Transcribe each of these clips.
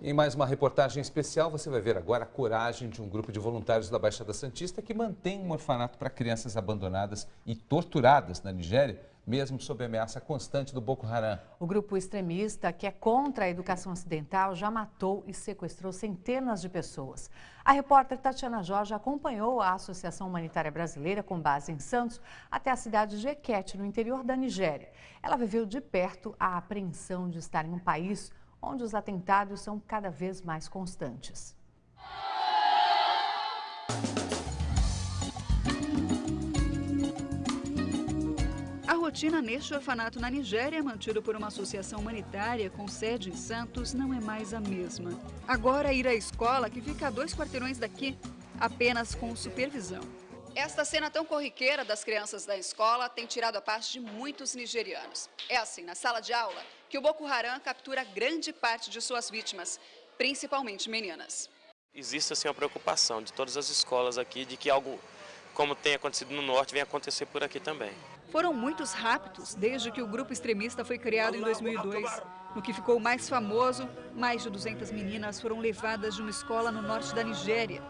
Em mais uma reportagem especial, você vai ver agora a coragem de um grupo de voluntários da Baixada Santista que mantém um orfanato para crianças abandonadas e torturadas na Nigéria, mesmo sob ameaça constante do Boko Haram. O grupo extremista, que é contra a educação ocidental, já matou e sequestrou centenas de pessoas. A repórter Tatiana Jorge acompanhou a Associação Humanitária Brasileira, com base em Santos, até a cidade de Equete, no interior da Nigéria. Ela viveu de perto a apreensão de estar em um país onde os atentados são cada vez mais constantes. A rotina neste orfanato na Nigéria, mantido por uma associação humanitária com sede em Santos, não é mais a mesma. Agora, ir à escola, que fica a dois quarteirões daqui, apenas com supervisão. Esta cena tão corriqueira das crianças da escola tem tirado a paz de muitos nigerianos. É assim, na sala de aula, que o Boko Haram captura grande parte de suas vítimas, principalmente meninas. Existe assim, a preocupação de todas as escolas aqui de que algo como tem acontecido no norte venha acontecer por aqui também. Foram muitos raptos desde que o grupo extremista foi criado em 2002. No que ficou mais famoso, mais de 200 meninas foram levadas de uma escola no norte da Nigéria.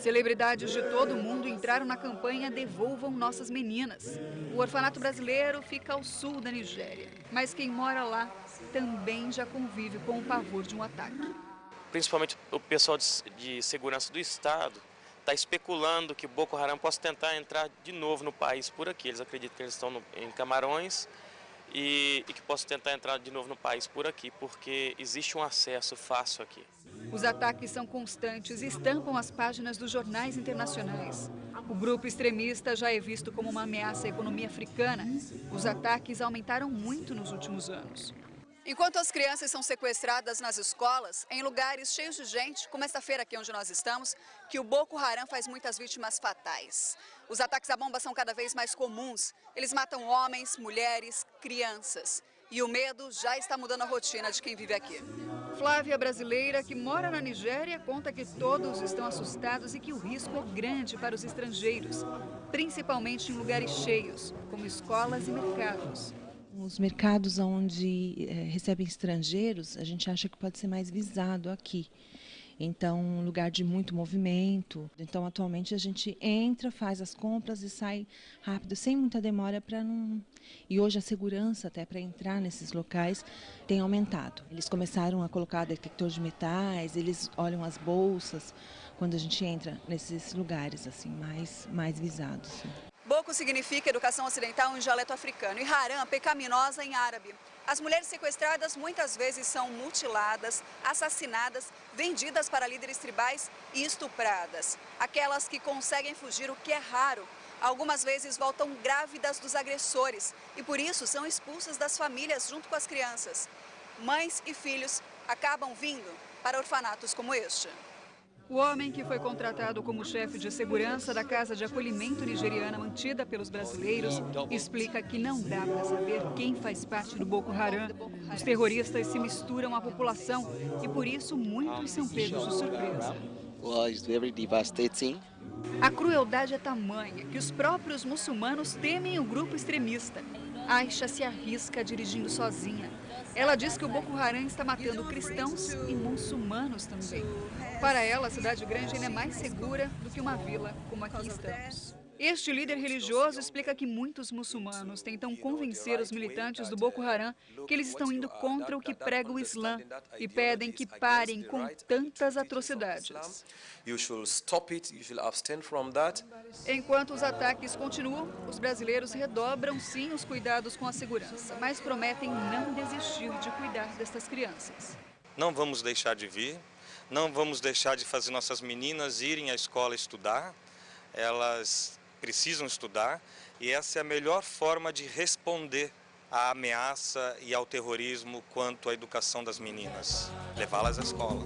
Celebridades de todo o mundo entraram na campanha Devolvam Nossas Meninas. O orfanato brasileiro fica ao sul da Nigéria, mas quem mora lá também já convive com o pavor de um ataque. Principalmente o pessoal de, segurança do Estado está especulando que Boko Haram possa tentar entrar de novo no país por aqui. Eles acreditam que eles estão no, em Camarões e, e que possa tentar entrar de novo no país por aqui, porque existe um acesso fácil aqui. Os ataques são constantes e estampam as páginas dos jornais internacionais. O grupo extremista já é visto como uma ameaça à economia africana. Os ataques aumentaram muito nos últimos anos. Enquanto as crianças são sequestradas nas escolas, em lugares cheios de gente, como esta feira aqui onde nós estamos, que o Boko Haram faz muitas vítimas fatais. Os ataques à bomba são cada vez mais comuns. Eles matam homens, mulheres, crianças. E o medo já está mudando a rotina de quem vive aqui. Flávia, brasileira que mora na Nigéria, conta que todos estão assustados e que o risco é grande para os estrangeiros, principalmente em lugares cheios, como escolas e mercados. Os mercados onde é, recebem estrangeiros, a gente acha que pode ser mais visado aqui. Então, um lugar de muito movimento. Então, atualmente a gente entra, faz as compras e sai rápido, sem muita demora para não. E hoje a segurança até para entrar nesses locais tem aumentado. Eles começaram a colocar detector de metais, eles olham as bolsas quando a gente entra nesses lugares assim mais mais visados. Significa educação ocidental em dialeto africano e haram, pecaminosa em árabe. As mulheres sequestradas muitas vezes são mutiladas, assassinadas, vendidas para líderes tribais e estupradas. Aquelas que conseguem fugir, o que é raro. Algumas vezes voltam grávidas dos agressores e por isso são expulsas das famílias junto com as crianças. Mães e filhos acabam vindo para orfanatos como este. O homem que foi contratado como chefe de segurança da casa de acolhimento nigeriana mantida pelos brasileiros explica que não dá para saber quem faz parte do Boko Haram. Os terroristas se misturam à população e por isso muitos são pegos de surpresa. A crueldade é tamanha que os próprios muçulmanos temem o grupo extremista. Aisha se arrisca dirigindo sozinha. Ela diz que o Boko Haram está matando cristãos e muçulmanos também. Para ela, a cidade grande ainda é mais segura do que uma vila como aqui estamos. Este líder religioso explica que muitos muçulmanos tentam convencer os militantes do Boko Haram que eles estão indo contra o que prega o Islã e pedem que parem com tantas atrocidades. Enquanto os ataques continuam, os brasileiros redobram sim os cuidados com a segurança, mas prometem não desistir de cuidar destas crianças. Não vamos deixar de vir, não vamos deixar de fazer nossas meninas irem à escola estudar. Elas precisam estudar e essa é a melhor forma de responder à ameaça e ao terrorismo quanto à educação das meninas, levá-las à escola.